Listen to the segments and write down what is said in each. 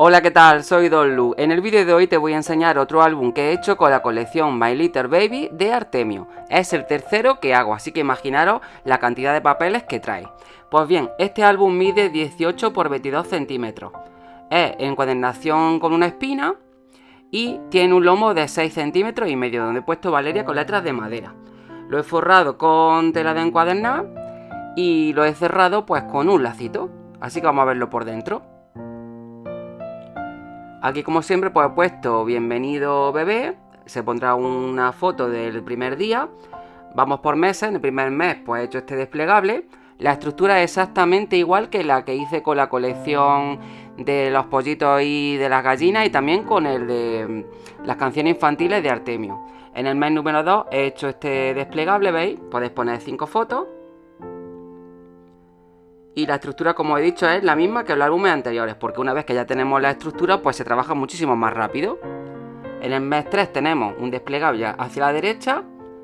Hola, ¿qué tal? Soy Don Lu. En el vídeo de hoy te voy a enseñar otro álbum que he hecho con la colección My Little Baby de Artemio. Es el tercero que hago, así que imaginaros la cantidad de papeles que trae. Pues bien, este álbum mide 18 x 22 centímetros. Es encuadernación con una espina y tiene un lomo de 6 centímetros y medio, donde he puesto Valeria con letras de madera. Lo he forrado con tela de encuadernar y lo he cerrado pues con un lacito. Así que vamos a verlo por dentro. Aquí como siempre pues he puesto bienvenido bebé, se pondrá una foto del primer día. Vamos por meses, en el primer mes pues he hecho este desplegable. La estructura es exactamente igual que la que hice con la colección de los pollitos y de las gallinas y también con el de las canciones infantiles de Artemio. En el mes número 2 he hecho este desplegable, ¿veis? Podéis poner 5 fotos y la estructura, como he dicho, es la misma que los álbumes anteriores, porque una vez que ya tenemos la estructura, pues se trabaja muchísimo más rápido. En el mes 3 tenemos un desplegable hacia la derecha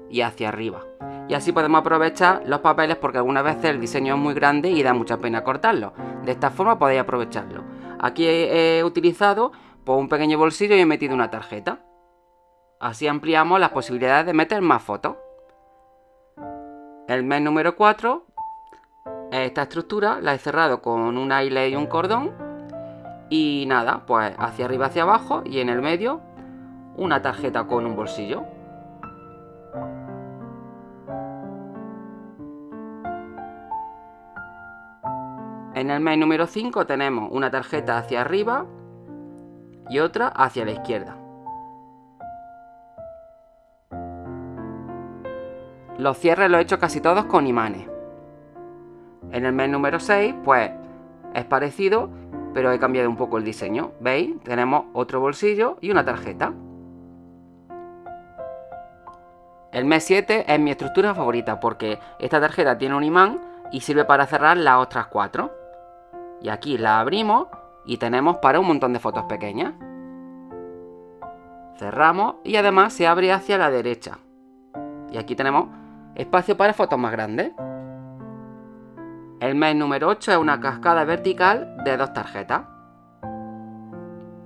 y hacia arriba. Y así podemos aprovechar los papeles porque algunas veces el diseño es muy grande y da mucha pena cortarlo. De esta forma podéis aprovecharlo. Aquí he utilizado pues, un pequeño bolsillo y he metido una tarjeta. Así ampliamos las posibilidades de meter más fotos. El mes número 4 esta estructura la he cerrado con un eyelet y un cordón. Y nada, pues hacia arriba, hacia abajo y en el medio una tarjeta con un bolsillo. En el mes número 5 tenemos una tarjeta hacia arriba y otra hacia la izquierda. Los cierres los he hecho casi todos con imanes. En el mes número 6, pues es parecido, pero he cambiado un poco el diseño. ¿Veis? Tenemos otro bolsillo y una tarjeta. El mes 7 es mi estructura favorita porque esta tarjeta tiene un imán y sirve para cerrar las otras cuatro. Y aquí la abrimos y tenemos para un montón de fotos pequeñas. Cerramos y además se abre hacia la derecha. Y aquí tenemos espacio para fotos más grandes. El mes número 8 es una cascada vertical de dos tarjetas.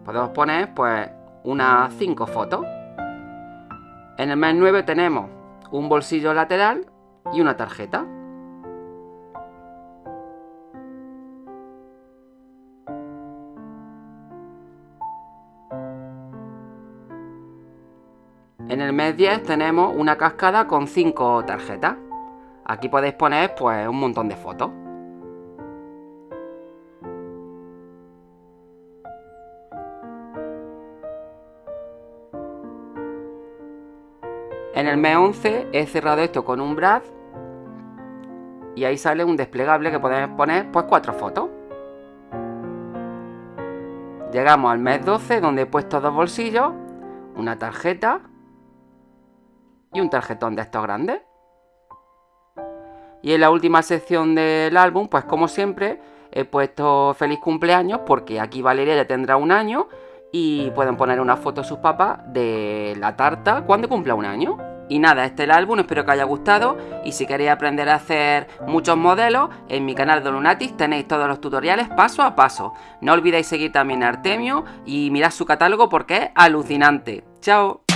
Podemos poner pues unas 5 fotos. En el mes 9 tenemos un bolsillo lateral y una tarjeta. En el mes 10 tenemos una cascada con 5 tarjetas. Aquí podéis poner pues un montón de fotos. En el mes 11 he cerrado esto con un brad y ahí sale un desplegable que podemos poner pues cuatro fotos. Llegamos al mes 12 donde he puesto dos bolsillos, una tarjeta y un tarjetón de estos grandes. Y en la última sección del álbum, pues como siempre, he puesto feliz cumpleaños porque aquí Valeria ya tendrá un año y pueden poner una foto a sus papás de la tarta cuando cumpla un año. Y nada, este es el álbum, espero que haya gustado y si queréis aprender a hacer muchos modelos, en mi canal de Lunatis tenéis todos los tutoriales paso a paso. No olvidéis seguir también a Artemio y mirad su catálogo porque es alucinante. ¡Chao!